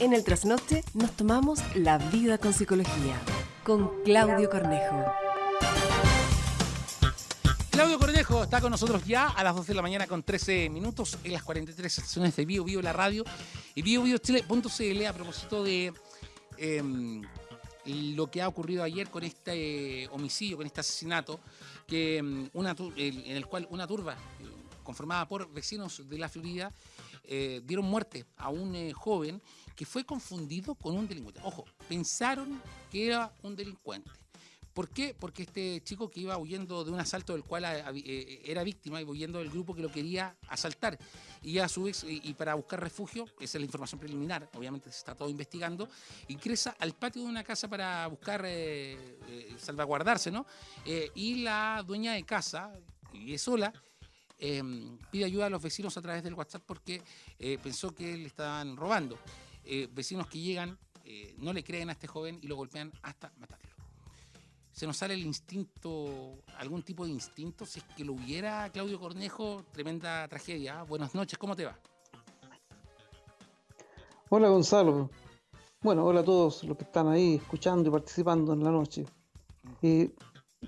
En el trasnoche nos tomamos la vida con psicología con Claudio Cornejo. Claudio Cornejo está con nosotros ya a las 12 de la mañana con 13 minutos en las 43 estaciones de Bio Bio la radio y BioBioChile.cl a propósito de em, lo que ha ocurrido ayer con este homicidio, con este asesinato, que, em, en el cual una turba eh, conformada por vecinos de la Florida eh, dieron muerte a un eh, joven que fue confundido con un delincuente. Ojo, pensaron que era un delincuente. ¿Por qué? Porque este chico que iba huyendo de un asalto del cual eh, era víctima, iba huyendo del grupo que lo quería asaltar. Y a su vez, y para buscar refugio, esa es la información preliminar, obviamente se está todo investigando, ingresa al patio de una casa para buscar salvaguardarse, ¿no? y la dueña de casa, y es sola, Em, pide ayuda a los vecinos a través del WhatsApp porque eh, pensó que le estaban robando. Eh, vecinos que llegan, eh, no le creen a este joven y lo golpean hasta matarlo. Se nos sale el instinto, algún tipo de instinto, si es que lo hubiera Claudio Cornejo, tremenda tragedia. Buenas noches, ¿cómo te va? Hola Gonzalo. Bueno, hola a todos los que están ahí escuchando y participando en la noche. Mm.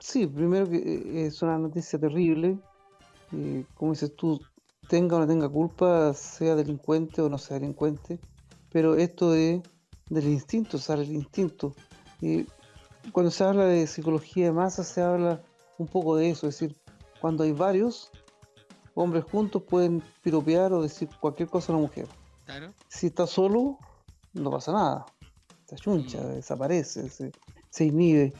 sí, primero que es una noticia terrible, como dices tú, tenga o no tenga culpa, sea delincuente o no sea delincuente, pero esto de, del instinto, sale el instinto. Y cuando se habla de psicología de masa, se habla un poco de eso, es decir, cuando hay varios hombres juntos pueden piropear o decir cualquier cosa a una mujer. Si está solo, no pasa nada. Se achuncha, mm. desaparece, se, inhibe.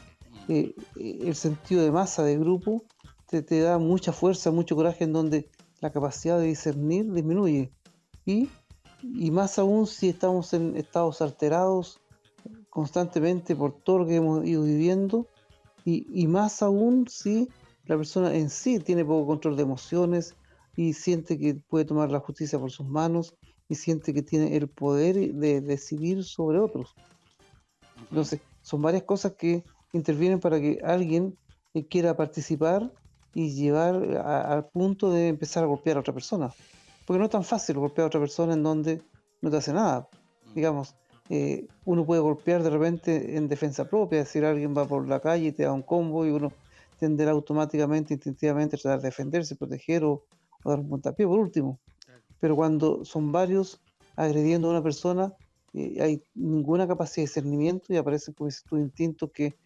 Mm. Eh, eh, el sentido de masa, de grupo, te, da mucha fuerza, mucho coraje en donde la capacidad de discernir disminuye. Y, más aún si estamos en estados alterados constantemente por todo lo que hemos ido viviendo, y, más aún si la persona en sí tiene poco control de emociones y siente que puede tomar la justicia por sus manos y siente que tiene el poder de decidir sobre otros. Entonces, son varias cosas que intervienen para que alguien quiera participar y llevar al punto de empezar a golpear a otra persona. Porque no es tan fácil golpear a otra persona en donde no te hace nada. Mm. Digamos, eh, uno puede golpear de repente en defensa propia, es decir, alguien va por la calle y te da un combo y uno tenderá automáticamente, instintivamente a tratar de defenderse, proteger o, dar un puntapié por último. Pero cuando son varios agrediendo a una persona, eh, hay ninguna capacidad de discernimiento y aparece con tu instinto que,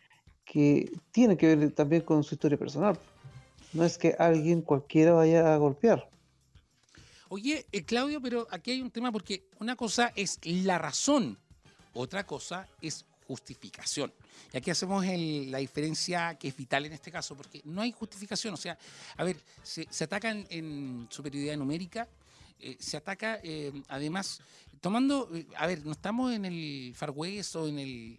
que tiene que ver también con su historia personal. No es que alguien cualquiera vaya a golpear. Oye, eh, Claudio, pero aquí hay un tema porque una cosa es la razón, otra cosa es justificación. Y aquí hacemos la diferencia que es vital en este caso, porque no hay justificación. O sea, a ver, se, atacan en superioridad numérica, eh, se ataca eh, además tomando, a ver, no estamos en el Far West o en el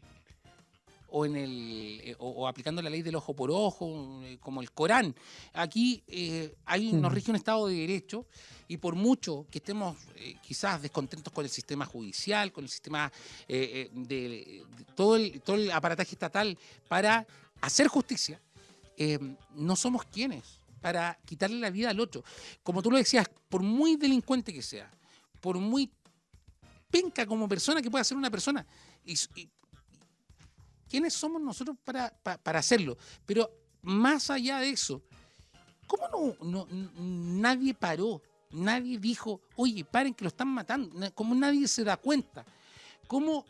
o, en el, eh, o, aplicando la ley del ojo por ojo, eh, como el Corán. Aquí eh, hay, nos rige un Estado de Derecho y por mucho que estemos quizás descontentos con el sistema judicial, con el sistema de, todo, el, todo el aparataje estatal para hacer justicia, no somos quienes para quitarle la vida al otro. Como tú lo decías, por muy delincuente que sea, por muy penca como persona que pueda ser una persona, y, ¿Quiénes somos nosotros para, para, hacerlo? Pero más allá de eso, ¿cómo no, nadie paró? Nadie dijo, oye, paren que lo están matando. ¿Cómo nadie se da cuenta? ¿Cómo,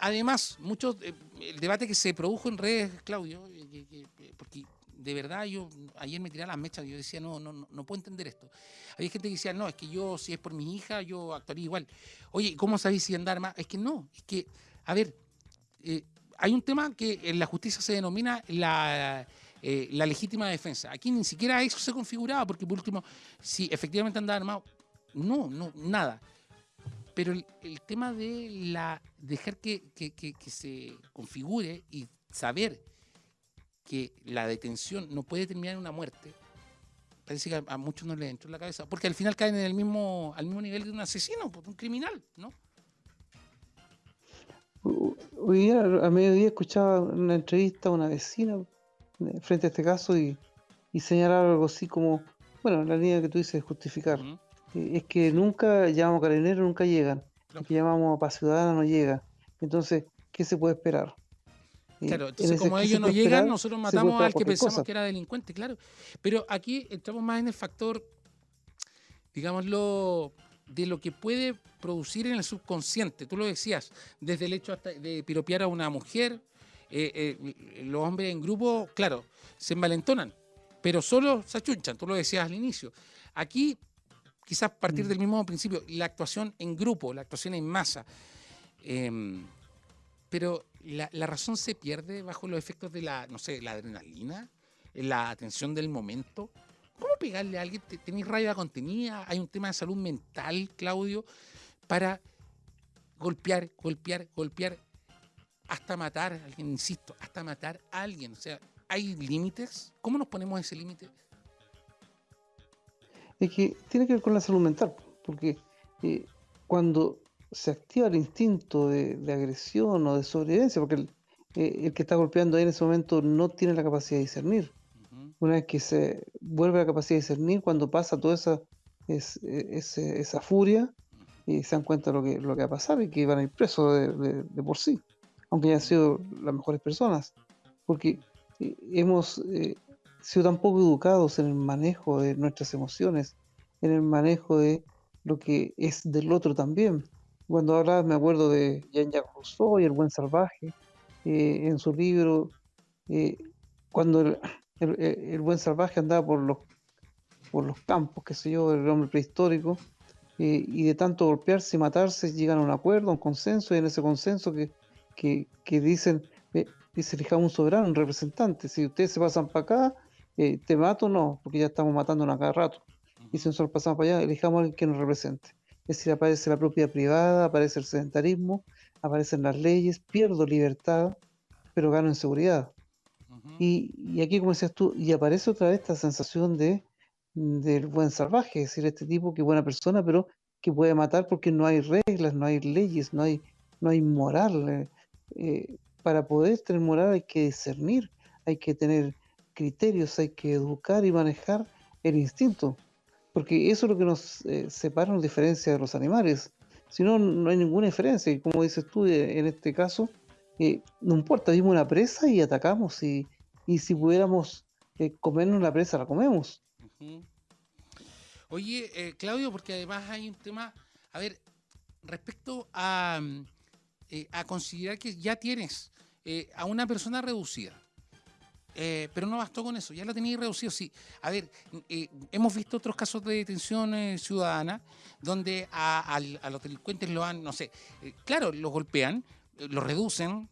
además, muchos, eh, el debate que se produjo en redes, Claudio, eh, porque de verdad yo ayer me tiré las mechas y yo decía, no, no, no puedo entender esto. Había gente que decía, no, es que yo, si es por mi hija, yo actuaría igual. Oye, ¿cómo sabéis si andar más? Es que no, es que, a ver, eh, hay un tema que en la justicia se denomina la, eh, la legítima defensa. Aquí ni siquiera eso se configuraba, porque por último, si efectivamente andaba armado, no, no, nada. Pero el, tema de la dejar que, se configure y saber que la detención no puede terminar en una muerte, parece que a, muchos no les entró en la cabeza, porque al final caen en el mismo, al mismo nivel de un asesino, de un criminal, ¿no? Hoy día, a mediodía, escuchaba una entrevista a una vecina eh, frente a este caso y, señalaba algo así como, bueno, la línea que tú dices, justificar. Eh, es que nunca llamamos carabineros, nunca llegan. que llamamos paz ciudadana no llega. Entonces, ¿qué se puede esperar? Claro, entonces como ellos no llegan, nosotros matamos al que pensamos que era delincuente, claro. Pero aquí entramos más en el factor, digámoslo, de lo que puede producir en el subconsciente. Tú lo decías, desde el hecho de piropear a una mujer, eh, eh, los hombres en grupo, claro, se envalentonan, pero solo se achunchan, tú lo decías al inicio. Aquí, quizás partir mm. del mismo principio, la actuación en grupo, la actuación en masa. Em, pero la, razón se pierde bajo los efectos de la, no sé, la adrenalina, la atención del momento. ¿Cómo pegarle a alguien? ¿Tenéis rabia contenida? ¿Hay un tema de salud mental, Claudio, para golpear, golpear, golpear hasta matar a alguien? Insisto, hasta matar a alguien. O sea, ¿hay límites? ¿Cómo nos ponemos ese límite? Es que tiene que ver con la salud mental, porque eh, cuando se activa el instinto de, agresión o de sobrevivencia, porque eh, el, que está golpeando ahí en ese momento no tiene la capacidad de discernir. Una vez que se vuelve la capacidad de discernir, cuando pasa toda esa, e, esa furia, y se dan cuenta de lo que, lo que va a pasar y que van a ir presos de, por sí, aunque hayan sido las mejores personas, porque eh, hemos eh, sido tan poco educados en el manejo de nuestras emociones, en el manejo de lo que es del otro también. Cuando hablaba, me acuerdo de Jean-Jacques Rousseau y El Buen Salvaje, eh, en su libro, eh, cuando el, Buen Salvaje andaba por los, por los campos, qué sé yo, el hombre prehistórico, eh, y de tanto golpearse y matarse llegan a un acuerdo, a un consenso, y en ese consenso que, que, dicen, dice, elijamos un soberano, un representante, si ustedes se pasan para acá, te mato no, porque ya estamos matándonos a cada rato. Y si nosotros pasamos para allá, elijamos a alguien que nos represente. Es decir, aparece la propiedad privada, aparece el sedentarismo, aparecen las leyes, pierdo libertad, pero gano en seguridad. Y, aquí, como decías tú, y aparece otra vez esta sensación de del buen salvaje, es decir, este tipo que buena persona, pero que puede matar porque no hay reglas, no hay leyes, no hay, no hay moral. Eh, eh, para poder tener moral hay que discernir, hay que tener criterios, hay que educar y manejar el instinto porque eso es lo que nos eh, separa, nos diferencia de los animales. Si no, no hay ninguna diferencia. Y como dices tú, en este caso, eh, no importa, vimos una presa y atacamos. Y, si pudiéramos comernos la presa, la comemos. Oye, Claudio, porque además hay un tema, a ver, respecto a, a considerar que ya tienes a una persona reducida eh, pero no bastó con eso, ya lo tenía reducido. Sí, a ver, eh, hemos visto otros casos de detención eh, ciudadana donde a, los delincuentes lo han, no sé, claro, los golpean, los reducen,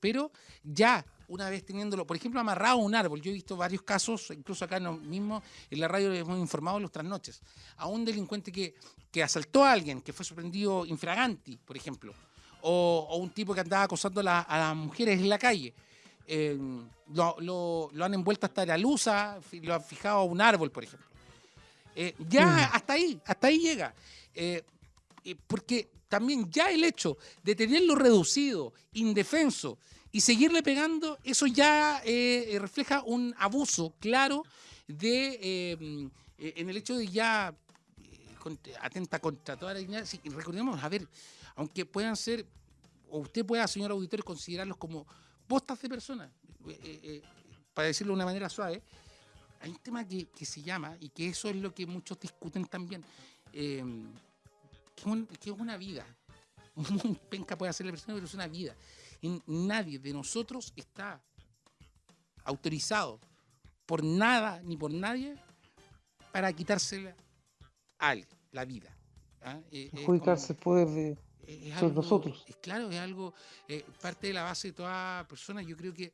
pero ya una vez teniéndolo, por ejemplo, amarrado a un árbol, yo he visto varios casos, incluso acá mismo en la radio hemos informado los trasnoches, a un delincuente que, que asaltó a alguien, que fue sorprendido infraganti, por ejemplo, o, un tipo que andaba acosando a las mujeres en la calle eh, lo, han envuelto hasta la luz, lo han fijado a un árbol, por ejemplo. Eh, ya mm. hasta ahí, hasta ahí llega. Eh, porque también ya el hecho de tenerlo reducido, indefenso, y seguirle pegando, eso ya refleja un abuso claro de en el hecho de ya atenta contra toda la dignidad. recordemos, a ver, aunque puedan ser, o usted pueda, señor auditor, considerarlos como postas de personas. Eh, eh, eh, para decirlo de una manera suave, hay un tema que, se llama, y que eso es lo que muchos discuten también, que, es una vida. Muy penca puede hacer la persona, pero es una vida. Y nadie de nosotros está autorizado por nada ni por nadie para quitársela a alguien, la vida. ¿ah? Adjudicarse poder de es nosotros. Es, claro, es algo, eh, parte de la base de toda persona. Yo creo que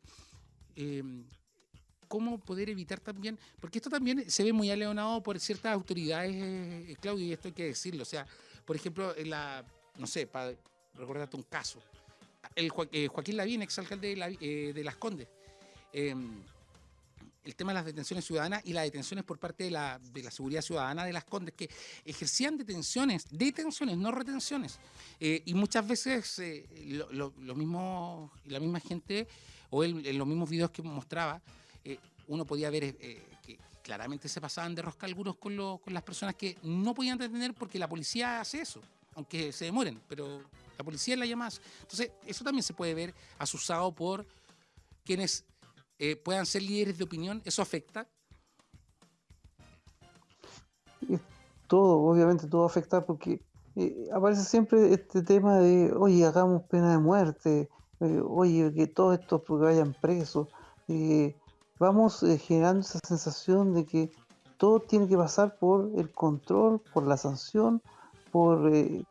cómo poder evitar también, porque esto también se ve muy aleonado por ciertas autoridades, eh, Claudio, y esto hay que decirlo. O sea, por ejemplo, la, no sé, para recordarte un caso, el eh, Joaquín Lavín, exalcalde de, de Las Condes. Em, el tema de las detenciones ciudadanas y las detenciones por parte de la, de la seguridad ciudadana de las Condes, que ejercían detenciones, detenciones, no retenciones. Eh, y muchas veces eh, lo, mismo, la misma gente, o en los mismos videos que mostraba, eh, uno podía ver que claramente se pasaban de rosca algunos con, con las personas que no podían detener porque la policía hace eso. aunque se demoren, pero la policía la llama. Entonces, eso también se puede ver asusado por quienes eh, puedan ser líderes de opinión. ¿Eso afecta? Todo, obviamente todo afecta porque eh, aparece siempre este tema de, oye, hagamos pena de muerte, eh, oye, que todos estos porque vayan presos. Vamos generando esa sensación de que todo tiene que pasar por el control, por la sanción, por el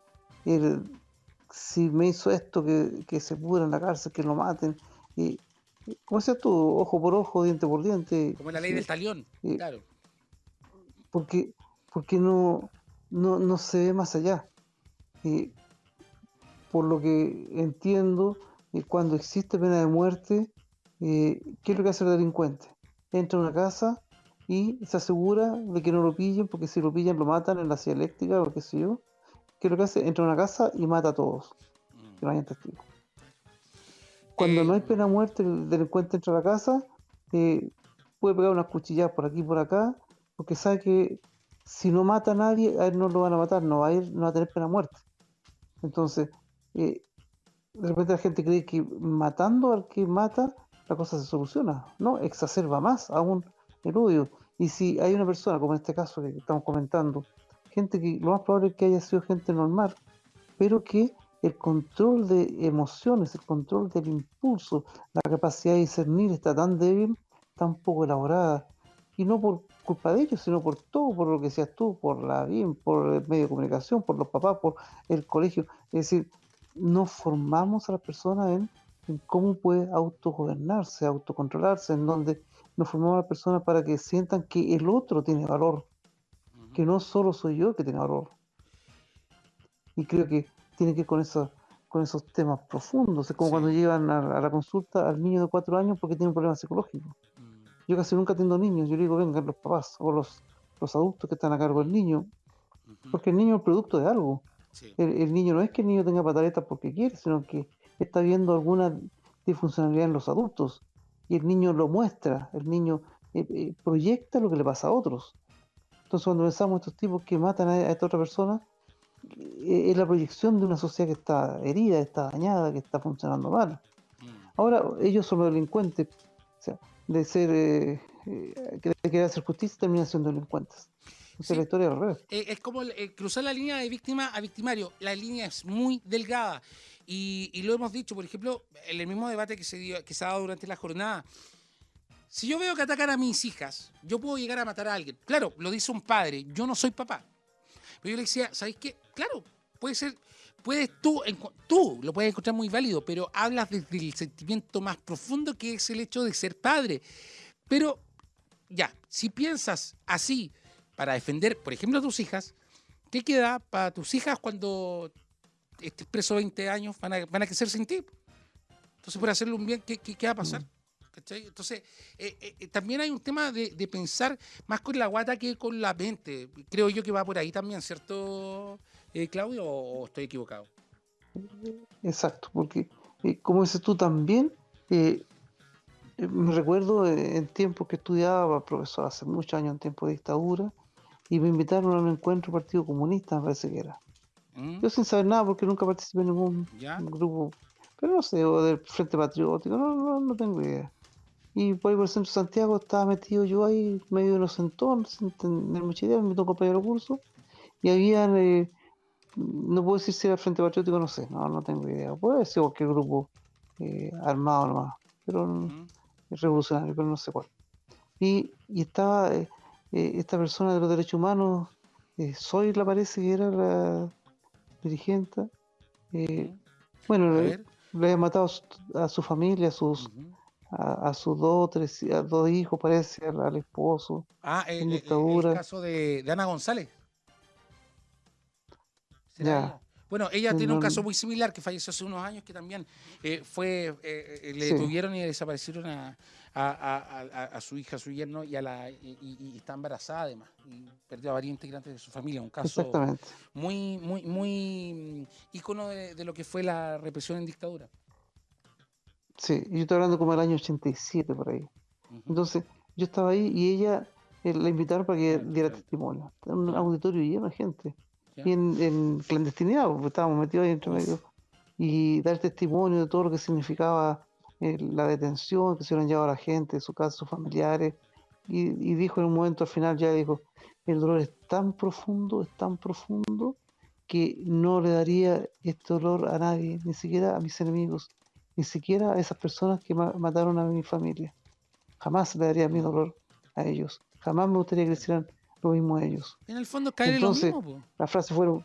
si me hizo esto, que, que se pudra en la cárcel, que lo maten. Y, ¿Cómo decías tú? Ojo por ojo, diente por diente. Como la ley del talión, claro. Porque, porque no, no, no se ve más allá. Y por lo que entiendo, cuando existe pena de muerte, eh, ¿qué es lo que hace el delincuente? Entra a una casa y se asegura de que no lo pillen, porque si lo pillan lo matan en la silla eléctrica o qué sé yo. ¿Qué es lo que hace? Entra a una casa y mata a todos. Que no hayan testigos. Cuando no hay eh, pena de muerte, el delincuente entra a la casa, eh, puede pegar unas cuchilladas por aquí y por acá, porque sabe que si no mata a nadie, a él no lo van a matar, no va a ir, no va a tener pena de muerte. Entonces, eh, de repente la gente cree que matando al que mata, la cosa se soluciona. No, exacerba más aún el odio. Y si hay una persona, como en este caso que estamos comentando, gente que lo más probable es que haya sido gente normal, pero que el control de emociones, el control del impulso, la capacidad de discernir está tan débil, tan poco elaborada. Y no por culpa de ellos, sino por todo, por lo que seas tú, por la bien, por el medio de comunicación, por los papás, por el colegio. Es decir, no formamos a las personas en, en cómo puede autogobernarse, autocontrolarse, en donde nos formamos a las personas para que sientan que el otro tiene valor, que no solo soy yo que tiene valor. Y creo que tiene que ver con, eso, con esos temas profundos. Es como cuando llevan a, la consulta al niño de cuatro años porque tiene un problema psicológico. Mm. Yo casi nunca atiendo niños. Yo le digo, vengan los papás o los, los adultos que están a cargo del niño. Porque el niño es producto de algo. El, niño no es que el niño tenga pataletas porque quiere, sino que está viendo alguna disfuncionalidad en los adultos. Y el niño lo muestra. El niño eh, eh, proyecta lo que le pasa a otros. Entonces cuando pensamos estos tipos que matan a, esta otra persona, eh, es la proyección de una sociedad que está herida, está dañada, que está funcionando mal. Mm. Ahora ellos son los delincuentes, o sea, de ser, eh, querer hacer justicia, terminan siendo delincuentes. Es la historia al revés. Eh, es como cruzar la línea de víctima a victimario. La línea es muy delgada. Y, y, lo hemos dicho, por ejemplo, en el mismo debate que se, dio, que se ha dado durante la jornada. Si yo veo que atacan a mis hijas, yo puedo llegar a matar a alguien. Claro, lo dice un padre, yo no soy papá. Pero yo le decía, ¿sabéis qué? Claro, puede ser, puedes tú, tú lo puedes encontrar muy válido, pero hablas desde el sentimiento más profundo que es el hecho de ser padre. Pero ya, si piensas así para defender, por ejemplo, a tus hijas, ¿qué queda para tus hijas cuando estés preso 20 años? Van a, van a crecer sin ti. Entonces, por hacerle un bien, ¿qué, qué, qué va a pasar? Mm. Entonces, eh, eh, eh, también hay un tema de, pensar más con la guata que con la mente. Creo yo que va por ahí también, ¿cierto, Claudio? ¿O estoy equivocado? Exacto, porque como dices tú también, me recuerdo en tiempos que estudiaba, profesor, hace muchos años, en tiempo de dictadura, y me invitaron a un encuentro Partido Comunista, me parece que era. ¿Mm? Yo sin saber nada, porque nunca participé en ningún grupo, pero no sé, o del Frente Patriótico, no, no, no tengo idea. Y por ahí por el centro de Santiago estaba metido yo ahí, medio inocentón, sin tener mucha idea, me tocó compañero curso. Y había, eh, no puedo decir si era el Frente Patriótico, no sé, no, no tengo idea. Puede ser cualquier grupo eh, armado nomás, pero revolucionario, pero no sé cuál. Y, y estaba eh, esta persona de los derechos humanos, Soy la parece que era la dirigente. bueno, le, había matado a su familia, a sus a, sus dos, tres, a dos hijos, parece, al, esposo. Ah, el, el, caso de, Ana González. Ya. Bueno, ella tiene un caso muy similar que falleció hace unos años que también eh, fue, eh, eh, le detuvieron y desaparecieron a, a, su hija, a su yerno y, a la, y, está embarazada además. Y perdió a varios integrantes de su familia. Un caso muy, muy, muy mm, ícono de, de, lo que fue la represión en dictadura. Sí, yo estoy hablando como el año 87 por ahí. Entonces, yo estaba ahí y ella eh, la invitaron para que diera testimonio. En un auditorio lleno de gente. y en, en clandestinidad, porque estábamos metidos ahí entre medio, y dar testimonio de todo lo que significaba eh, la detención, que se hubieran llevado a la gente, de su casa, sus familiares, y, y dijo en un momento al final, ya dijo, el dolor es tan profundo, es tan profundo, que no le daría este dolor a nadie, ni siquiera a mis enemigos, ni siquiera a esas personas que ma- mataron a mi familia. Jamás le daría mi dolor a ellos. Jamás me gustaría que le hicieran lo mismo a ellos. En el fondo cae en lo Entonces, mismo, po. La frase fueron.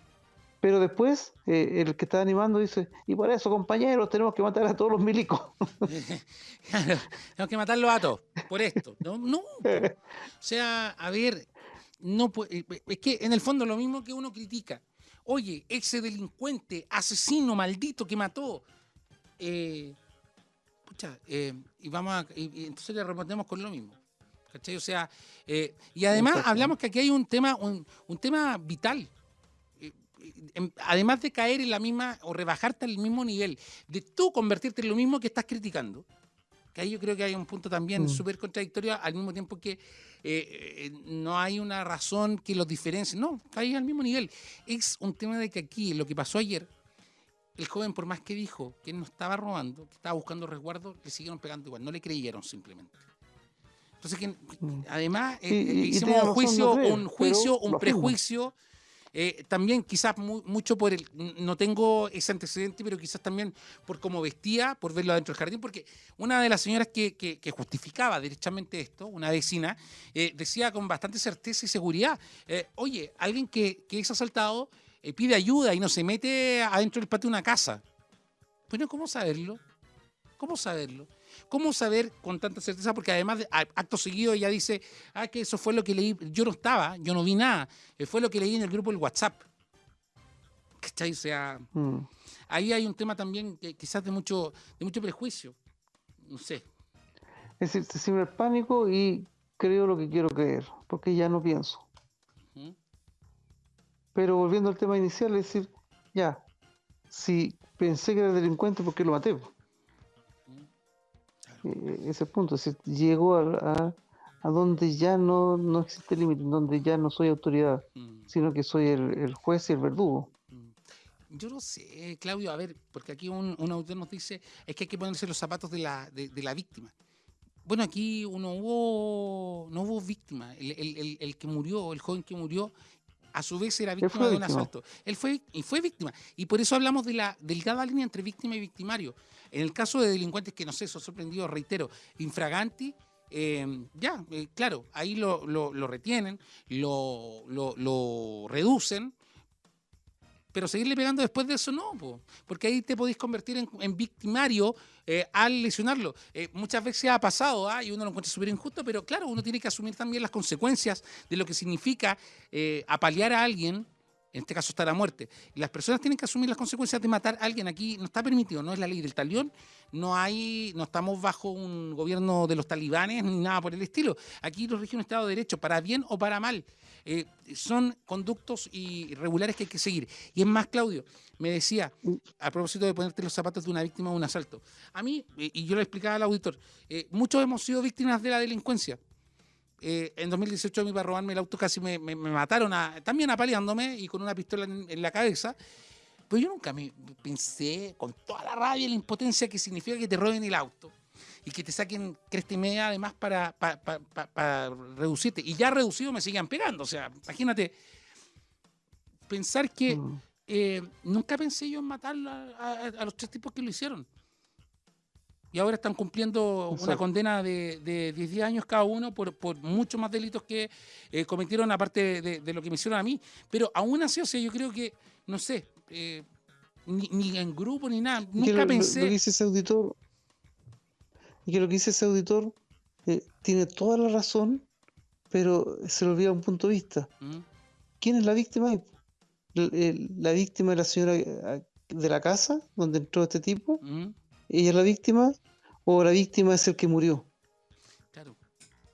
Pero después, eh, el que está animando dice, y por eso, compañeros, tenemos que matar a todos los milicos. Claro, tenemos que matarlos a todos por esto. No, no. O sea, a ver, no pu- eh, es que en el fondo lo mismo que uno critica. Oye, ese delincuente, asesino maldito que mató. eh, pucha, eh, y vamos a, y- y entonces le respondemos con lo mismo. ¿Cachai? O sea, eh, y además hablamos que aquí hay un tema, un, un tema vital. Em- además de caer en la misma o rebajarte al mismo nivel, de tú convertirte en lo mismo que estás criticando, que ahí yo creo que hay un punto también Mm. súper contradictorio, al mismo tiempo que eh, eh, no hay una razón que los diferencie. No, cae al mismo nivel. Es un tema de que aquí, lo que pasó ayer, el joven, por más que dijo que no estaba robando, que estaba buscando resguardo, le siguieron pegando igual, no le creyeron simplemente. Entonces, que, Mm. además, eh, Y- eh, y- hicimos un juicio, no creer, un juicio, un prejuicio. Eh, también quizás mu- mucho por el, no tengo ese antecedente, pero quizás también por cómo vestía, por verlo adentro del jardín, porque una de las señoras que, justificaba derechamente esto, una vecina, eh, decía con bastante certeza y seguridad, eh, oye, alguien que, que es asaltado pide ayuda y no se mete adentro del patio de una casa. Bueno, ¿cómo saberlo? ¿Cómo saberlo? ¿Cómo saber con tanta certeza? Porque además, acto seguido, ella dice, ah, que eso fue lo que leí. Yo no estaba, yo no vi nada. eh, fue lo que leí en el grupo del WhatsApp. ¿Cachai? O sea, Mm. ahí hay un tema también que quizás de mucho, de mucho prejuicio. No sé. Es decir, se siembra el pánico y creo lo que quiero creer, porque ya no pienso. Pero volviendo al tema inicial, es decir, ya, si pensé que era delincuente, ¿por qué lo maté? Eh, ese punto, es decir, llegó a, a- a donde ya no, no existe límite, donde ya no soy autoridad, Mm, sino que soy el, el juez y el verdugo. mm. Yo no sé, Claudio, a ver, porque aquí un, un autor nos dice, es que hay que ponerse los zapatos de la, de, de la víctima. Bueno, aquí uno hubo, no hubo víctima. El, el- el- el que murió, el joven que murió, a su vez era víctima de un víctima. asalto. Él fue y fue víctima. Y por eso hablamos de la delgada línea entre víctima y victimario. En el caso de delincuentes que, no sé, son sorprendidos, reitero, infraganti, eh, ya, eh, claro, ahí lo, lo- lo retienen, lo, lo- lo reducen, pero seguirle pegando después de eso no, po, porque ahí te podéis convertir en, en victimario eh, al lesionarlo. Eh, muchas veces ha pasado ¿ah? y uno lo encuentra súper injusto, pero claro, uno tiene que asumir también las consecuencias de lo que significa eh, apalear a alguien, en este caso está la muerte. Las personas tienen que asumir las consecuencias de matar a alguien. Aquí no está permitido, no es la ley del talión, no hay, no estamos bajo un gobierno de los talibanes ni nada por el estilo. Aquí lo rige un Estado de Derecho, para bien o para mal. Eh, son conductos y regulares que hay que seguir. Y es más, Claudio, me decía, a propósito de ponerte los zapatos de una víctima de un asalto. A mí, y yo lo explicaba al auditor, eh, muchos hemos sido víctimas de la delincuencia. Eh, en 2018 a mí para robarme el auto casi me, me- me mataron, a- también apaleándome y con una pistola en, en la cabeza. Pero yo nunca me pensé con toda la rabia y la impotencia que significa que te roben el auto y que te saquen cresta y media además para, pa- pa- pa- para reducirte. Y ya reducido me siguen pegando. O sea, imagínate pensar que Mm. eh, nunca pensé yo en matar a, a- a los tres tipos que lo hicieron. Y ahora están cumpliendo una condena de, de 10 10 años cada uno por, por muchos más delitos que eh, cometieron aparte de, de lo que me hicieron a mí. Pero aún así, o sea, yo creo que, no sé, eh, ni, ni en grupo ni nada, nunca lo, lo- pensé... lo que dice ese auditor, y que lo que dice ese auditor eh, tiene toda la razón, pero se le olvida un punto de vista. ¿Mm? ¿Quién es la víctima? la víctima es la señora de la casa donde entró este tipo. ¿Mm? ¿Ella es la víctima? ¿O la víctima es el que murió? Claro,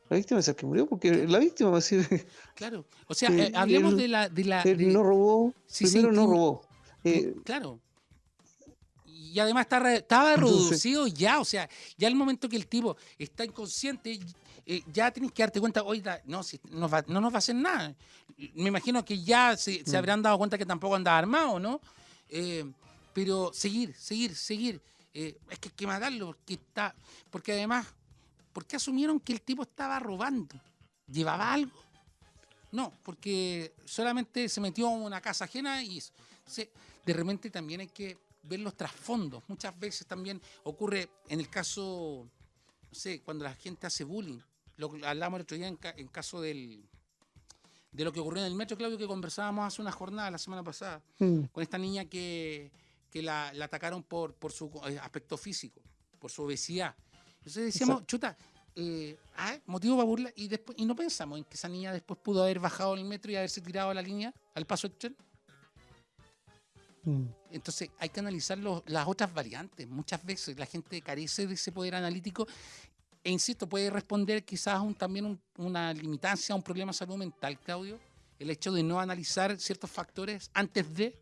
La víctima es el que murió, porque la víctima va a decir, claro. O sea, Sí, eh, hablemos él- de la... De la de- no robó, sí, sí, primero no entiendo. robó. Eh, claro. Y, además está estaba reducido ya, o sea, ya el momento que el tipo está inconsciente, eh, ya tienes que darte cuenta, oiga, no, si, no, no nos va a hacer nada. Me imagino que ya se, se mm. habrán dado cuenta que tampoco andaba armado, ¿no? Eh, pero seguir, seguir, seguir. Eh, es que hay que matarlo porque está. Porque además, ¿por qué asumieron que el tipo estaba robando? ¿Llevaba algo? No, porque solamente se metió en una casa ajena y de repente también hay que ver los trasfondos. Muchas veces también ocurre en el caso, no sé, cuando la gente hace bullying. Lo hablamos el otro día en, caso del, de lo que ocurrió en el metro, Claudio, que conversábamos hace una jornada la semana pasada, mm. con esta niña que, la, atacaron por, por su eh, aspecto físico, por su obesidad. Entonces decíamos, chuta, eh, ah, motivo para burla, y después y no pensamos en que esa niña después pudo haber bajado el metro y haberse tirado a la línea, al paso del tren. Mm. Entonces hay que analizar las otras variantes. Muchas veces la gente carece de ese poder analítico e insisto, puede responder quizás un, también una limitancia a un problema de salud mental, Claudio, el hecho de no analizar ciertos factores antes de...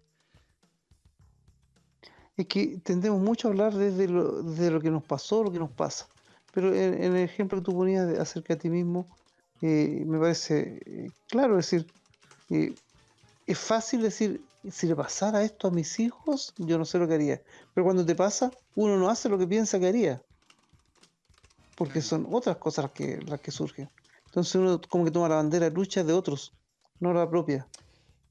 Es que tendemos mucho a hablar desde lo, de lo que nos pasó, lo que nos pasa. Pero en, el ejemplo que tú ponías acerca de ti mismo, eh, me parece eh, claro decir, eh, es fácil decir, si le pasara esto a mis hijos, yo no sé lo que haría. Pero cuando te pasa, uno no hace lo que piensa que haría porque son otras cosas las que, las que surgen. Entonces uno como que toma la bandera de lucha de otros, no la propia,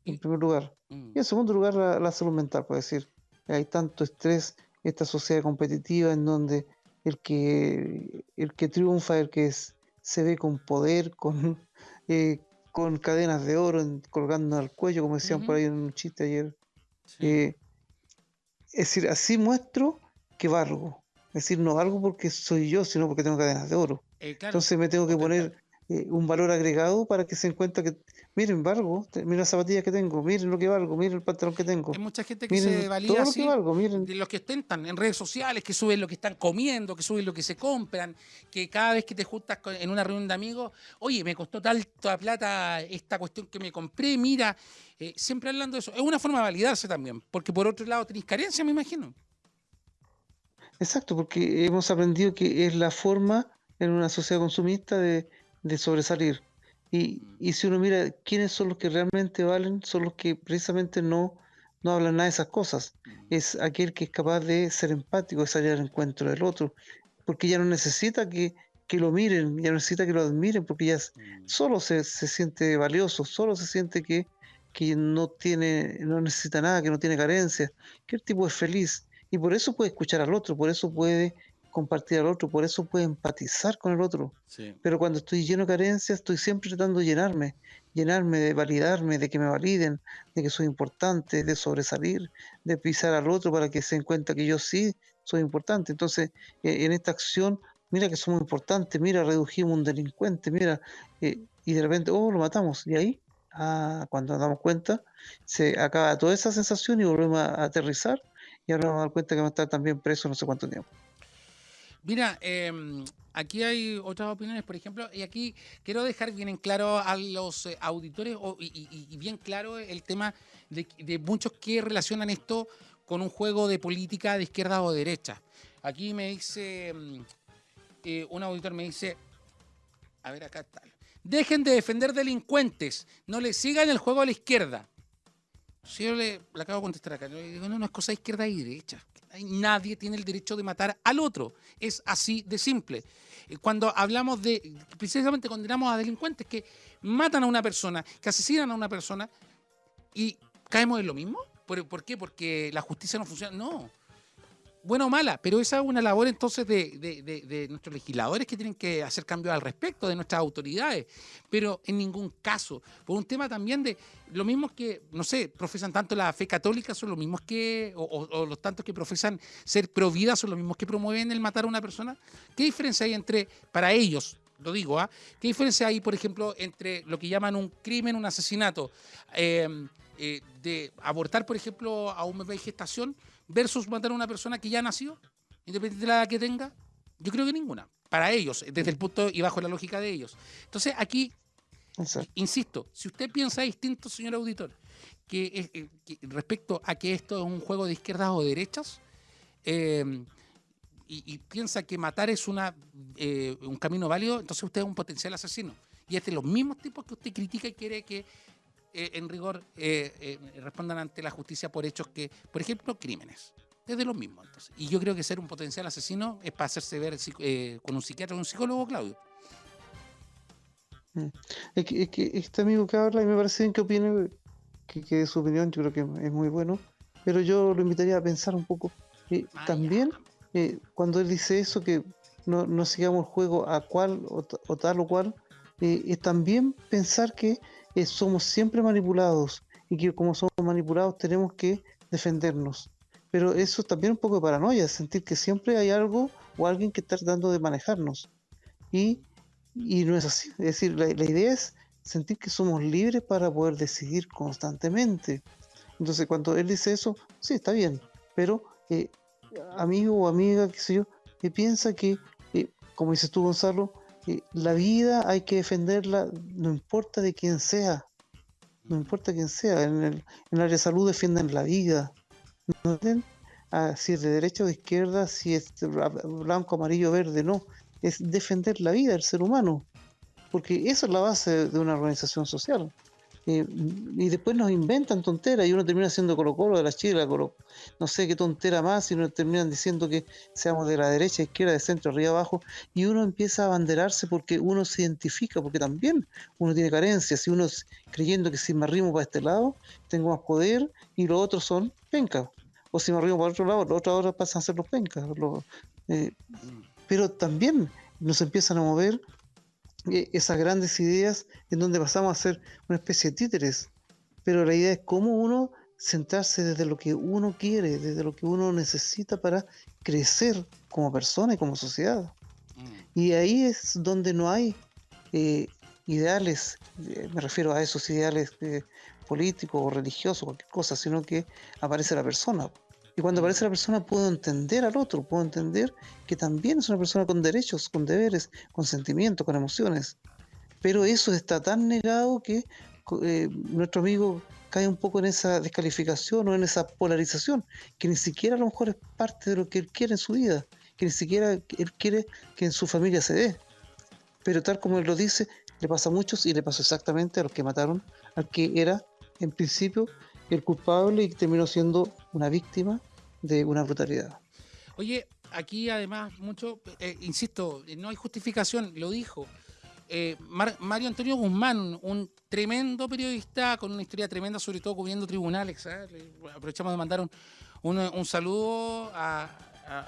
en primer lugar. Mm. Y en segundo lugar la, salud mental, puede decir. Hay tanto estrés, esta sociedad competitiva en donde el que, el que triunfa, el que se ve con poder, con, eh, con cadenas de oro colgando al cuello, como decían por ahí en un chiste ayer. Eh, es decir, así muestro que valgo. Es decir, no algo porque soy yo, sino porque tengo cadenas de oro. Eh, Entonces me tengo que poner un valor agregado para que se encuentre que, miren, valgo, miren las zapatillas que tengo, miren lo que valgo, miren el pantalón que tengo. Hay mucha gente que se valida así, de los que ostentan en redes sociales, que suben lo que están comiendo, que suben lo que se compran, que cada vez que te juntas en una reunión de amigos, oye, me costó tanta plata esta cuestión que me compré, mira, eh, siempre hablando de eso. Es una forma de validarse también, porque por otro lado tenéis carencia, me imagino. Exacto, porque hemos aprendido que es la forma en una sociedad consumista de, sobresalir. Y, mm. y, si uno mira quiénes son los que realmente valen, son los que precisamente no, no hablan nada de esas cosas. Mm. Es aquel que es capaz de ser empático, de salir al encuentro del otro, porque ya no necesita que, que lo miren, ya no necesita que lo admiren, porque ya mm. solo se, se, siente valioso, solo se siente que, que no tiene, no necesita nada, que no tiene carencia, que el tipo es feliz. Y por eso puede escuchar al otro, por eso puede compartir al otro, por eso puede empatizar con el otro. Pero cuando estoy lleno de carencias, estoy siempre tratando de llenarme, llenarme, de validarme, de que me validen, de que soy importante, de sobresalir, de pisar al otro para que se den cuenta que yo sí soy importante. Entonces, eh, en esta acción, mira que somos importantes, mira, redujimos un delincuente, mira, eh, y de repente, oh, lo matamos. Y ahí, ah, cuando nos damos cuenta, se acaba toda esa sensación y volvemos a aterrizar y ahora vamos a dar cuenta que va a estar también preso no sé cuánto tiempo. Mira, em, aquí hay otras opiniones, por ejemplo, y aquí quiero dejar bien en claro a los eh, auditores y, bien claro el tema de, muchos que relacionan esto con un juego de política de izquierda o derecha. Aquí me dice, em, eh, un auditor me dice, a ver acá está, dejen de defender delincuentes, no le sigan el juego a la izquierda. Si yo le, acabo de contestar acá, le digo, no, no es cosa de izquierda y derecha. Nadie tiene el derecho de matar al otro. Es así de simple. Eh, cuando hablamos de, precisamente condenamos a delincuentes que matan a una persona, que asesinan a una persona, y caemos en lo mismo. ¿Por, qué? Porque la justicia no funciona. No buena o mala, pero esa es una labor entonces de, nuestros legisladores que tienen que hacer cambios al respecto, de nuestras autoridades, pero en ningún caso, por un tema también de lo mismos que, no sé, profesan tanto la fe católica, son los mismos que, o, los tantos que profesan ser pro vida, son los mismos que promueven el matar a una persona. ¿Qué diferencia hay entre, para ellos, lo digo, ¿ah? ¿qué diferencia hay, por ejemplo, entre lo que llaman un crimen, un asesinato, eh, eh, de abortar, por ejemplo, a un bebé de gestación? Versus matar a una persona que ya nació, independientemente de la edad que tenga? Yo creo que ninguna. Para ellos, desde el punto y bajo la lógica de ellos. Entonces, aquí, insisto, si usted piensa distinto, señor auditor, que, respecto a que esto es un juego de izquierdas o derechas, eh, y, piensa que matar es una, eh, un camino válido, entonces usted es un potencial asesino. Y es de los mismos tipos que usted critica y quiere que eh, en rigor respondan ante la justicia por hechos que, por ejemplo, crímenes. Es de los mismos. Entonces. Y yo creo que ser un potencial asesino es para hacerse ver con un psiquiatra o un psicólogo, Claudio. Mm. Es que, este amigo que habla y me parece bien que opine, que, que su opinión yo creo que es muy bueno, pero yo lo invitaría a pensar un poco. Ah, también, eh, cuando él dice eso, que no, no sigamos el juego a cual o, tal o cual, eh, es también pensar que eh, somos siempre manipulados y que como somos manipulados tenemos que defendernos. Pero eso también es un poco de paranoia, sentir que siempre hay algo o alguien que está tratando de manejarnos. Y y no es así. Es decir, la, idea es sentir que somos libres para poder decidir constantemente. Entonces, cuando él dice eso, sí, está bien. Pero, eh, amigo o amiga, qué sé yo, que piensa que, eh, como dices tú, Gonzalo, eh, la vida hay que defenderla, no importa de quién sea. No importa quién sea. En el, en el área de salud defienden la vida. ¿No? Ah, si es de derecha o de izquierda, si es blanco, amarillo, verde, no es defender la vida del ser humano, porque esa es la base de una organización social. Eh, y después nos inventan tonteras y uno termina siendo Colo Colo de la Chile, no sé qué tontera más, y nos terminan diciendo que seamos de la derecha, izquierda, de centro, arriba, abajo, y uno empieza a abanderarse porque uno se identifica, porque también uno tiene carencias, y uno creyendo que si me arrimo para este lado, tengo más poder, y los otros son pencas. O si me arrimo para otro lado, los otros ahora pasan a ser los pencas. Eh, pero también nos empiezan a mover esas grandes ideas en donde pasamos a ser una especie de títeres. Pero la idea es cómo uno centrarse desde lo que uno quiere, desde lo que uno necesita para crecer como persona y como sociedad. Mm. Y ahí es donde no hay eh, ideales, eh, me refiero a esos ideales políticos o religiosos, cualquier cosa, sino que aparece la persona. Y cuando aparece la persona puedo entender al otro, puedo entender que también es una persona con derechos, con deberes, con sentimientos, con emociones. Pero eso está tan negado que eh, nuestro amigo cae un poco en esa descalificación o en esa polarización, que ni siquiera a lo mejor es parte de lo que él quiere en su vida, que ni siquiera él quiere que en su familia se dé. Pero tal como él lo dice, le pasa a muchos y le pasó exactamente a los que mataron al que era en principio el culpable y terminó siendo una víctima de una brutalidad. Oye, aquí además mucho, eh, insisto, no hay justificación, lo dijo. Eh, Mario Antonio Guzmán, un tremendo periodista con una historia tremenda, sobre todo cubriendo tribunales. ¿eh? Aprovechamos de mandar un, saludo a,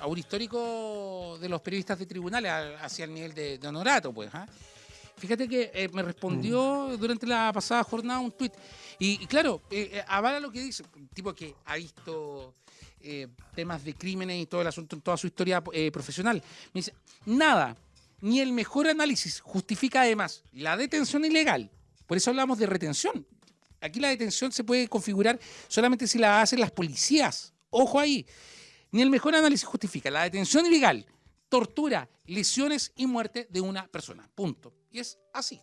un histórico de los periodistas de tribunales hacia el nivel de, honorato, pues. Fíjate que me respondió mm. durante la pasada jornada un tuit. Y, claro, avala lo que dice, tipo que ha visto eh, temas de crímenes y todo el asunto en toda su historia eh, profesional. Me dice, nada, ni el mejor análisis justifica además la detención ilegal. Por eso hablamos de retención. Aquí la detención se puede configurar solamente si la hacen las policías. Ojo ahí. Ni el mejor análisis justifica la detención ilegal, tortura, lesiones y muerte de una persona. Punto. Y es así.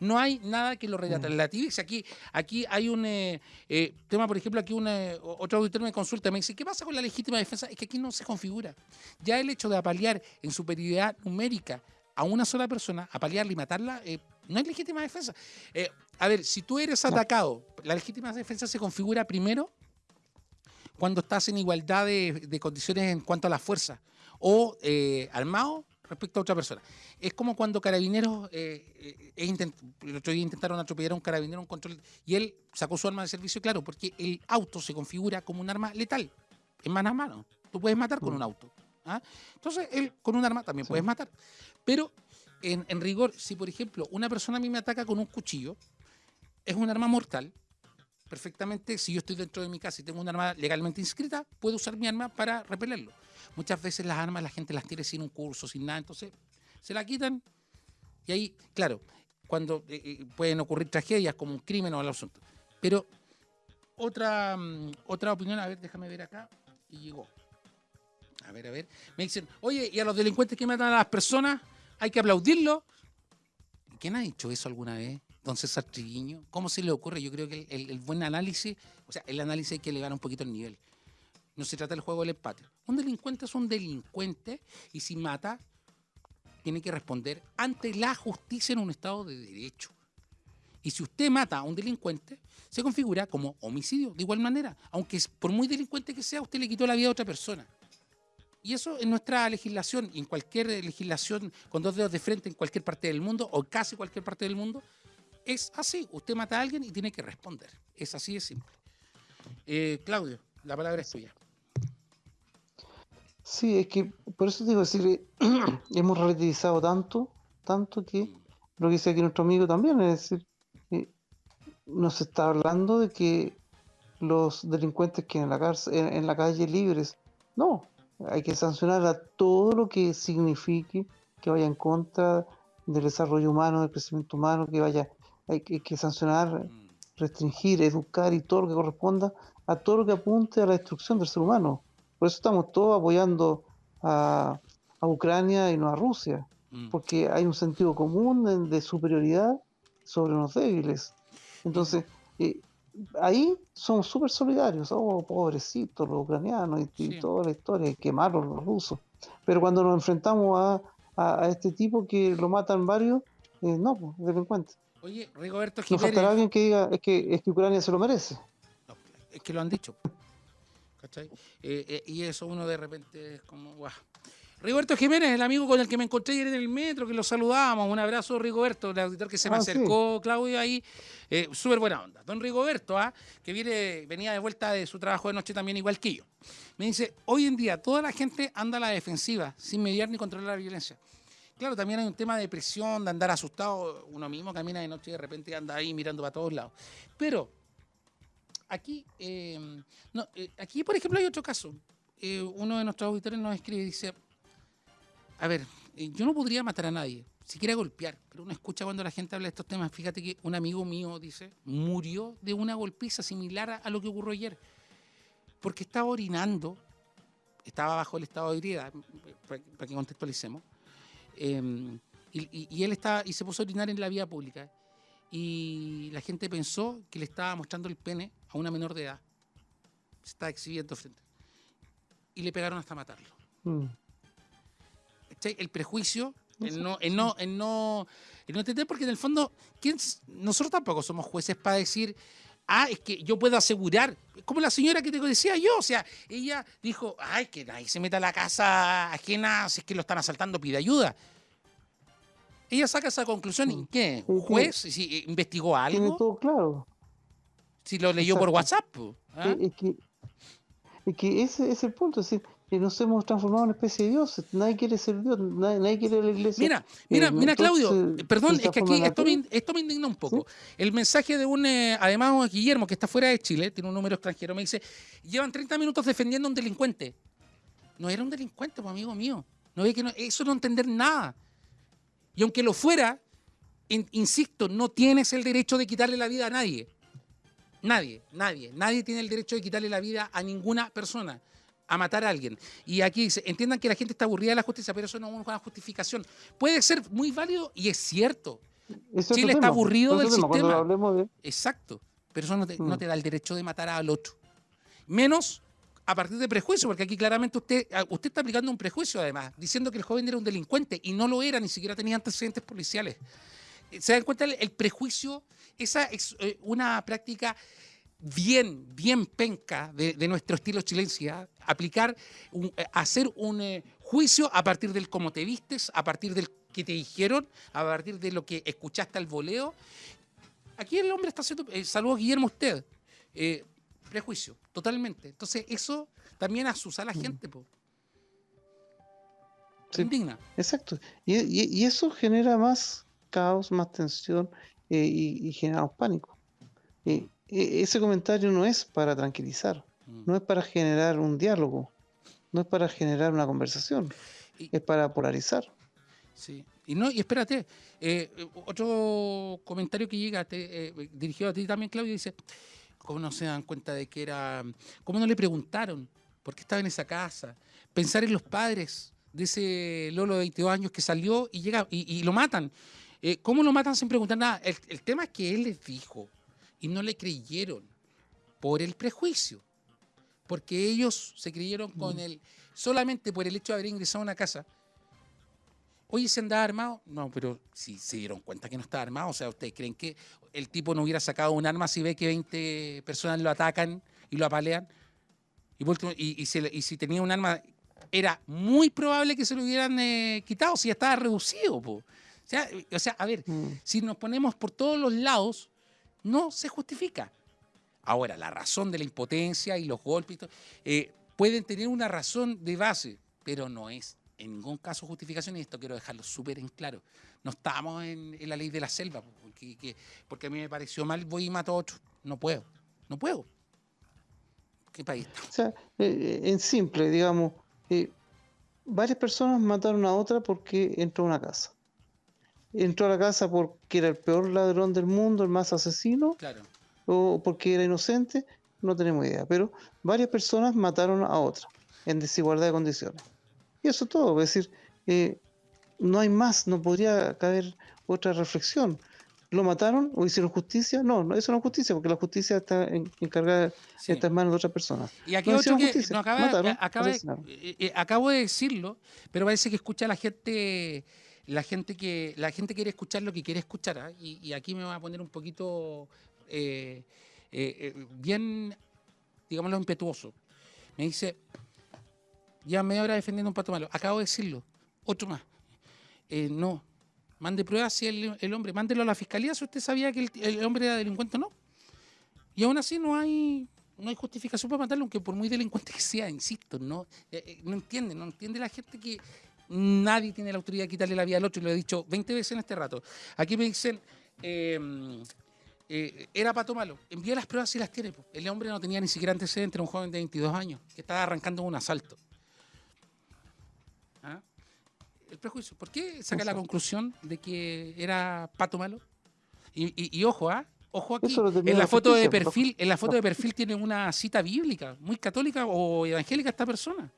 No hay nada que lo mm. relativice. Aquí, aquí hay un eh, eh, tema, por ejemplo, aquí eh, otro auditor me consulta, me dice, ¿qué pasa con la legítima defensa? Es que aquí no se configura. Ya el hecho de apalear en superioridad numérica a una sola persona, apalearla y matarla, no es legítima defensa. a ver, si tú eres atacado, la legítima defensa se configura primero cuando estás en igualdad de, condiciones en cuanto a la fuerza, o armado respecto a otra persona. Es como cuando carabineros, eh, eh el otro día intentaron atropellar a un carabinero un control y él sacó su arma de servicio, claro, porque el auto se configura como un arma letal, en mano a mano. Tú puedes matar con un auto. ¿ah? Entonces, él con un arma también puedes matar. Pero, en, en rigor, si por ejemplo una persona a mí me ataca con un cuchillo, es un arma mortal, perfectamente, si yo estoy dentro de mi casa y tengo un arma legalmente inscrita, puedo usar mi arma para repelerlo. Muchas veces las armas la gente las tiene sin un curso, sin nada, entonces se la quitan y ahí, claro, cuando eh, eh, pueden ocurrir tragedias como un crimen o algo asunto. Pero otra, mm, otra opinión, a ver, déjame ver acá, y llegó. A ver, a ver. Me dicen, oye, ¿y a los delincuentes que matan a las personas hay que aplaudirlo? ¿Quién ha dicho eso alguna vez? Don César. ¿Cómo se le ocurre? Yo creo que el, el buen análisis, o sea, el análisis hay que elevar un poquito el nivel No se trata del juego del empate. Un delincuente es un delincuente y si mata, tiene que responder ante la justicia en un Estado de Derecho. Y si usted mata a un delincuente, se configura como homicidio, de igual manera. Aunque por muy delincuente que sea, usted le quitó la vida a otra persona. Y eso en nuestra legislación, en cualquier legislación con dos dedos de frente en cualquier parte del mundo, o casi cualquier parte del mundo, es así. Usted mata a alguien y tiene que responder. Es así de simple. Eh, Claudio, la palabra es tuya. Sí, es que por eso digo, decir, hemos relativizado tanto, tanto que lo que dice aquí nuestro amigo también, es decir, eh, nos está hablando de que los delincuentes que en la cárcel, en, en la calle libres, no, hay que sancionar a todo lo que signifique que vaya en contra del desarrollo humano, del crecimiento humano, que vaya, hay que, hay que sancionar, Mm. restringir, educar y todo lo que corresponda a todo lo que apunte a la destrucción del ser humano. Por eso estamos todos apoyando a, a Ucrania y no a Rusia, Mm. porque hay un sentido común de, de superioridad sobre los débiles. Entonces, eh, ahí somos súper solidarios, oh, pobrecitos los ucranianos y, y Sí. toda la historia, y quemarlos los rusos. Pero cuando nos enfrentamos a, a- a este tipo que lo matan varios, eh, no, pues, delincuentes. Oye, Rigoberto Jiménez. faltará alguien que diga es que, es que Ucrania se lo merece. No, es que lo han dicho. ¿Cachai? Eh, eh, y eso uno de repente es como, guau. Rigoberto Jiménez, el amigo con el que me encontré ayer en el metro, que lo saludábamos. Un abrazo, Rigoberto, el auditor que se me Ah, sí. acercó, Claudio, ahí. Eh, Súper buena onda. Don Rigoberto, ¿ah? que viene, venía de vuelta de su trabajo de noche también, igual que yo. Me dice, hoy en día toda la gente anda a la defensiva, sin mediar ni controlar la violencia. Claro, también hay un tema de presión, de andar asustado. Uno mismo camina de noche y de repente anda ahí mirando para todos lados. Pero aquí, eh, eh, aquí, por ejemplo, hay otro caso. Eh, uno de nuestros auditores nos escribe y dice, a ver, yo no podría matar a nadie, siquiera golpear, pero uno escucha cuando la gente habla de estos temas. Fíjate que un amigo mío dice, murió de una golpiza similar a, lo que ocurrió ayer, porque estaba orinando, estaba bajo el estado de ebriedad, para que contextualicemos, eh, y, y- él estaba, y se puso a orinar en la vía pública, y la gente pensó que le estaba mostrando el pene a una menor de edad. Se estaba exhibiendo frente. Y le pegaron hasta matarlo. Mm. El prejuicio, el no, el no, el no, el no entender, porque en el fondo, ¿quién nosotros tampoco somos jueces para decir, ah, es que yo puedo asegurar, como la señora que te decía yo, o sea, ella dijo, ay, que nadie se meta a la casa ajena, si es que lo están asaltando, pide ayuda. Ella saca esa conclusión, ¿y Mm. qué? ¿Un juez? Si investigó Tiene algo? todo claro. Si lo leyó por. WhatsApp. ¿ah? Eh, Es que, es que ese es el punto, es decir, que nos hemos transformado en una especie de dioses. Nadie quiere ser Dios, nadie, nadie quiere la iglesia. Mira, mira, Eh, mira, Claudio, entonces, eh, perdón, es que aquí esto me, esto me indigna un poco. El mensaje de un, eh, además, Guillermo, que está fuera de Chile, tiene un número extranjero, me dice, llevan 30 minutos defendiendo a un delincuente. No era un delincuente, pues, amigo mío. No es que no- eso no entender nada. Y aunque lo fuera, in- insisto, no tienes el derecho de quitarle la vida a nadie. Nadie, nadie, nadie tiene el derecho de quitarle la vida a ninguna persona, a matar a alguien. Y aquí dice, entiendan que la gente está aburrida de la justicia, pero eso no es una justificación. Puede ser muy válido y es cierto, Chile está tema, aburrido del tema, sistema. de, exacto, pero eso no te, no Mm. te da el derecho de matar al otro. Menos a partir de prejuicio, porque aquí claramente usted, ah, usted está aplicando un prejuicio además, diciendo que el joven era un delincuente y no lo era, ni siquiera tenía antecedentes policiales. Eh, ¿Se dan cuenta el, el prejuicio? Esa es eh, una práctica bien, bien penca de, de nuestro estilo chilencia, aplicar, un- eh, hacer un eh, juicio a partir del cómo te vistes, a partir del que te dijeron, a partir de lo que escuchaste al voleo. Aquí el hombre está haciendo, eh, saludos Guillermo usted, eh, prejuicio, totalmente. Entonces eso también asusa a la gente, po. Sí. Indigna. Exacto. Y, y- y eso genera más caos, más tensión y, y genera más pánico. Ese comentario no es para tranquilizar, Mm. no es para generar un diálogo, no es para generar una conversación, Y- es para polarizar. Sí. Y no, y espérate, eh, eh, otro comentario que llega te, eh, dirigido a ti también, Claudio, dice, ¿cómo no se dan cuenta de que era, cómo no le preguntaron por qué estaba en esa casa? Pensar en los padres de ese Lolo de 22 años que salió y llega y, y lo matan. Eh, ¿Cómo lo matan sin preguntar nada? El, el tema es que él les dijo y no le creyeron por el prejuicio. porque ellos se creyeron con Mm. el, solamente por el hecho de haber ingresado a una casa. Oye, ¿se andaba armado? No, pero si se dieron cuenta que no estaba armado, o sea, ¿ustedes creen que el tipo no hubiera sacado un arma si ve que 20 personas lo atacan y lo apalean? Y, y, y se y si tenía un arma, era muy probable que se lo hubieran eh, quitado si ya estaba reducido. po. O, sea, o sea, a ver, Mm. si nos ponemos por todos los lados, no se justifica. Ahora, la razón de la impotencia y los golpes eh, pueden tener una razón de base, pero no es en ningún caso justificación, y esto quiero dejarlo súper en claro. No estamos en, la ley de la selva, po, porque, que- porque a mí me pareció mal, voy y mato a otro. No puedo, no puedo. ¿Qué país? O sea, eh, en simple, digamos, eh, varias personas mataron a otra porque entró a una casa. Entró a la casa porque era el peor ladrón del mundo, el más asesino, Claro. o porque era inocente, no tenemos idea. Pero varias personas mataron a otra en desigualdad de condiciones. Y eso es todo. Es decir, eh, no hay más, no podría caber otra reflexión. ¿Lo mataron o hicieron justicia? No, no eso no es justicia, porque la justicia está en- encargada, Sí. en manos de otras personas. Y aquí No otro que justicia, no acaba, mataron, acaba de- eh, eh, acabo de decirlo, pero parece que escucha la gente, la gente que la gente quiere escuchar lo que quiere escuchar. ¿ah? Y, aquí me voy a poner un poquito eh, eh, eh, bien, digámoslo, impetuoso. Me dice, ya media hora defendiendo un pato malo. Acabo de decirlo. Otro más. No. Mande pruebas si el, el hombre, mándelo a la fiscalía si usted sabía que el, el hombre era delincuente o no. Y aún así no hay, no hay justificación para matarlo, aunque por muy delincuente que sea, insisto, no, no entiende, no entiende la gente que nadie tiene la autoridad de quitarle la vida al otro, y lo he dicho 20 veces en este rato. Aquí me dicen, eh, eh, era pato malo, envía las pruebas si las tiene. El hombre no tenía ni siquiera antecedentes, era un joven de 22 años, que estaba arrancando un asalto. ¿Ah? El prejuicio, ¿por qué saca la conclusión de que era pato malo? Y, y- y ojo, ¿ah? Ojo aquí, en la foto de perfil, en la foto de perfil tiene una cita bíblica, muy católica o evangélica esta persona.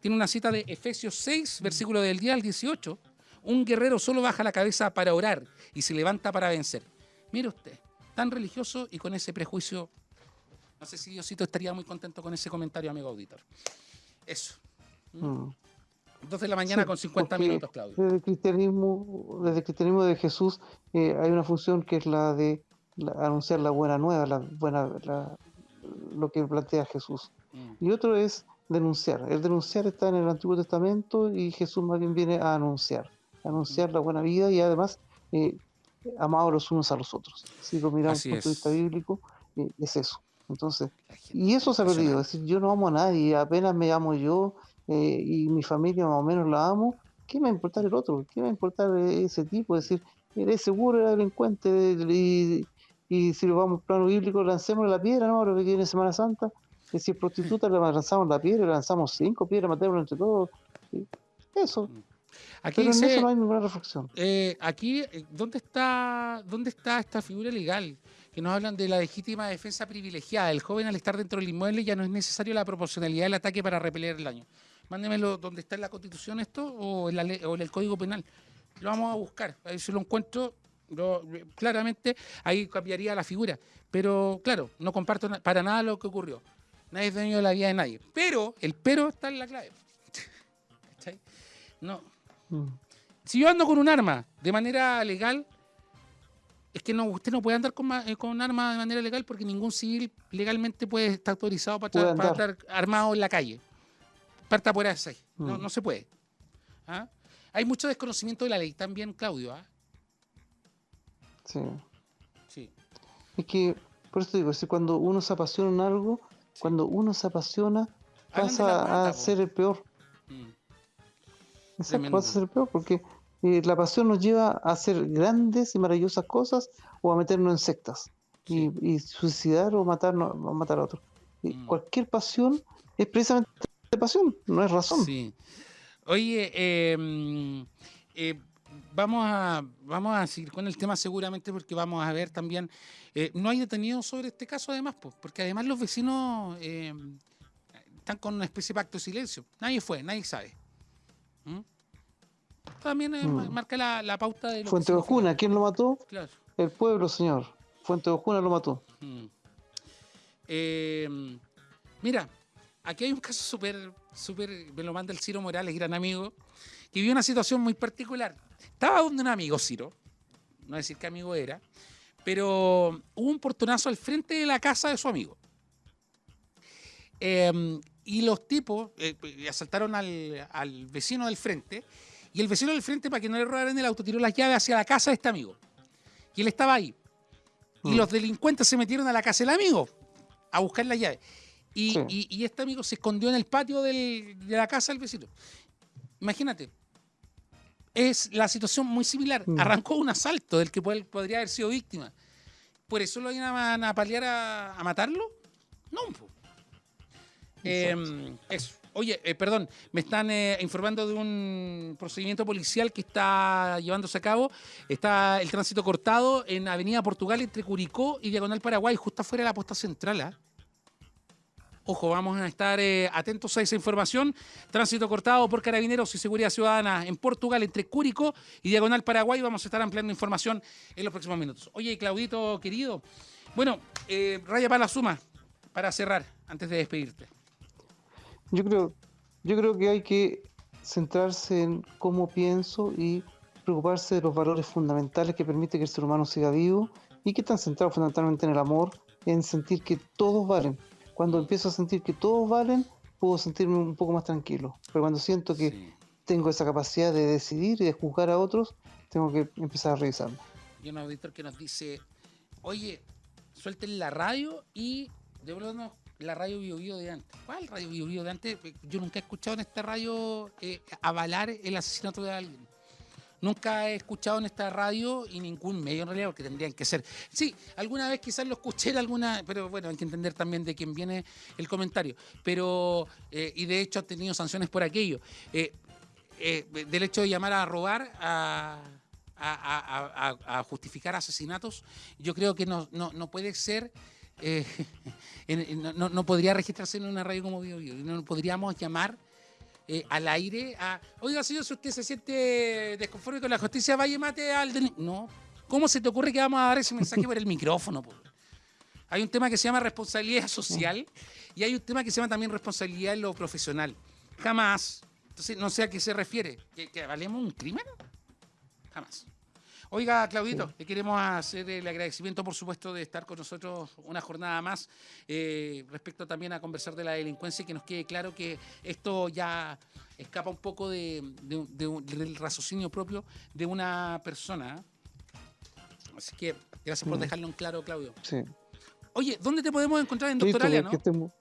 Tiene una cita de Efesios 6, versículo del 10 al 18. Un guerrero solo baja la cabeza para orar y se levanta para vencer. Mire usted, tan religioso y con ese prejuicio. No sé si Diosito estaría muy contento con ese comentario, amigo auditor. Eso. Mm. Dos de la mañana Sí, con 50 porque minutos, Claudio. Desde el cristianismo, desde el cristianismo de Jesús eh, hay una función que es la de la- anunciar la buena nueva, la buena, la- lo que plantea Jesús. Mm. Y otro es denunciar. El denunciar está en el Antiguo Testamento y Jesús más bien viene a anunciar, a anunciar la buena vida y además eh, amados los unos a los otros. Si lo miramos desde el punto de vista bíblico, eh, es eso. Entonces, y eso se ha perdido, es decir, yo no amo a nadie, apenas me amo yo eh, y mi familia más o menos la amo, ¿qué me va a importar el otro? ¿Qué me va a importar ese tipo? Es decir, eres seguro, era delincuente y, y si lo vamos al plano bíblico, lancemos la piedra, ¿no? Ahora que viene Semana Santa, que si es prostituta le lanzamos la piedra, le lanzamos cinco piedras, matémoslo entre todos. y Eso, Aquí pero en eso no hay ninguna reflexión. eh, aquí, eh, ¿dónde está, ¿dónde está esta figura legal? Que nos hablan de la legítima defensa privilegiada. El joven al estar dentro del inmueble ya no es necesario la proporcionalidad del ataque para repeler el daño. Mándemelo donde está en la Constitución esto o en, la ley- o en el Código Penal. Lo vamos a buscar. A ver si lo encuentro. lo- claramente ahí cambiaría la figura. Pero claro, no comparto para nada lo que ocurrió. Nadie es dueño de la vida de nadie. Pero el pero está en la clave. ¿Cachai? No, Mm. si yo ando con un arma de manera legal, es que no, usted no puede andar con, eh, con un arma de manera legal porque ningún civil legalmente puede estar autorizado para, Puede para estar armado en la calle. Parta por ahí. No, Mm. no se puede. ¿Ah? Hay mucho desconocimiento de la ley también, Claudio. ¿ah? Sí. Sí. Es que, por eso digo, es decir, cuando uno se apasiona en algo, cuando uno se apasiona, pasa a ser el peor. Mm. Exacto, Tremendo. pasa a ser el peor, porque eh, la pasión nos lleva a hacer grandes y maravillosas cosas o a meternos en sectas Sí. y, y suicidar o matarnos, o matar a otro. Y Mm. Cualquier pasión es precisamente pasión, no es razón. Sí. Oye, eh, mm, eh, vamos, a, vamos a seguir con el tema seguramente porque vamos a ver también, eh, no hay detenidos sobre este caso además, pues, porque además los vecinos eh, están con una especie de pacto de silencio. Nadie fue, nadie sabe. ¿Mm? También eh, ma- Mm. marca la, la pauta de... lo que Fuente. Ojuna, ¿quién lo mató? Claro. El pueblo, señor. Fuente de Ojuna lo mató. Mm. Eh, mira, aquí hay un caso súper, súper, me lo manda el Ciro Morales, gran amigo, que vivió una situación muy particular. Estaba donde un amigo, Ciro, no decir qué amigo era, pero hubo un portonazo al frente de la casa de su amigo. Em, y los tipos eh, asaltaron al, al, vecino del frente, y el vecino del frente, para que no le robaran el auto, tiró las llaves hacia la casa de este amigo. Y él estaba ahí. Y mm. los delincuentes se metieron a la casa del amigo a buscar las llaves. Y, y, este amigo se escondió en el patio del, de la casa del vecino. Imagínate, es la situación muy similar. Mm. Arrancó un asalto del que podría haber sido víctima. ¿Por eso lo iban a, paliar a, matarlo? No. Eh, eso. Oye, eh, perdón, me están eh, informando de un procedimiento policial que está llevándose a cabo. Está el tránsito cortado en Avenida Portugal entre Curicó y Diagonal Paraguay, justo afuera de la posta central. Ojo, vamos a estar eh, atentos a esa información. Tránsito cortado por Carabineros y Seguridad Ciudadana en Portugal, entre Cúrico y Diagonal Paraguay. Vamos a estar ampliando información en los próximos minutos. Oye, Claudito, querido. Bueno, eh, raya para la suma, para cerrar, antes de despedirte. Yo creo, yo creo que hay que centrarse en cómo pienso y preocuparse de los valores fundamentales que permite que el ser humano siga vivo y que están centrados fundamentalmente en el amor, en sentir que todos valen cuando empiezo a sentir que todos valen, puedo sentirme un poco más tranquilo. Pero cuando siento que tengo esa capacidad de decidir y de juzgar a otros, tengo que empezar a revisarlo. Y un auditor que nos dice, oye, suelten la radio y devuélvanos la radio Bio, de antes. ¿Cuál radio Bio, de antes? Yo nunca he escuchado en esta radio eh, avalar el asesinato de alguien. Nunca he escuchado en esta radio y ningún medio en realidad, porque tendrían que ser. Sí, alguna vez quizás lo escuché en alguna, pero bueno, hay que entender también de quién viene el comentario. Pero, eh, y de hecho ha tenido sanciones por aquello. Eh, eh, del hecho de llamar a robar, a, justificar asesinatos, yo creo que no, no, puede ser. no, no, podría registrarse en una radio como Bio, Bio. No podríamos llamar eh, al aire a, oiga señor, si usted se siente desconforme con la justicia, vaya y mate al... No, ¿cómo se te ocurre que vamos a dar ese mensaje por el micrófono? Hay un tema que se llama responsabilidad social y hay un tema que se llama también responsabilidad en lo profesional. Jamás. Entonces, no sé a qué se refiere. ¿Que, que valemos un crimen? Jamás. Oiga, Claudito, le queremos hacer el agradecimiento, por supuesto, de estar con nosotros una jornada más, eh, respecto también a conversar de la delincuencia y que nos quede claro que esto ya escapa un poco de, del raciocinio propio de una persona. Así que gracias por mm. dejarlo en claro, Claudio. Sí. Oye, ¿dónde te podemos encontrar en Doctoralia, no?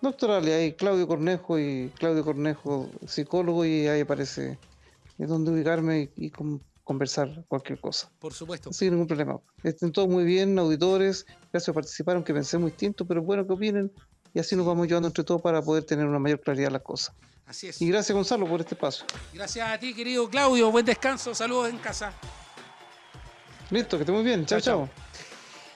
Doctoralia, hay Claudio Cornejo y Claudio Cornejo, psicólogo, y ahí aparece donde ubicarme y, y con conversar cualquier cosa. Por supuesto. Sin ningún problema. Estén todos muy bien, auditores. Gracias por participar, aunque pensemos distinto, pero bueno que opinen. Y así nos vamos llevando entre todos para poder tener una mayor claridad en las cosas. Así es. Y gracias, Gonzalo, por este paso. Gracias a ti, querido Claudio. Buen descanso. Saludos en casa. Listo, que esté muy bien. chao. chao.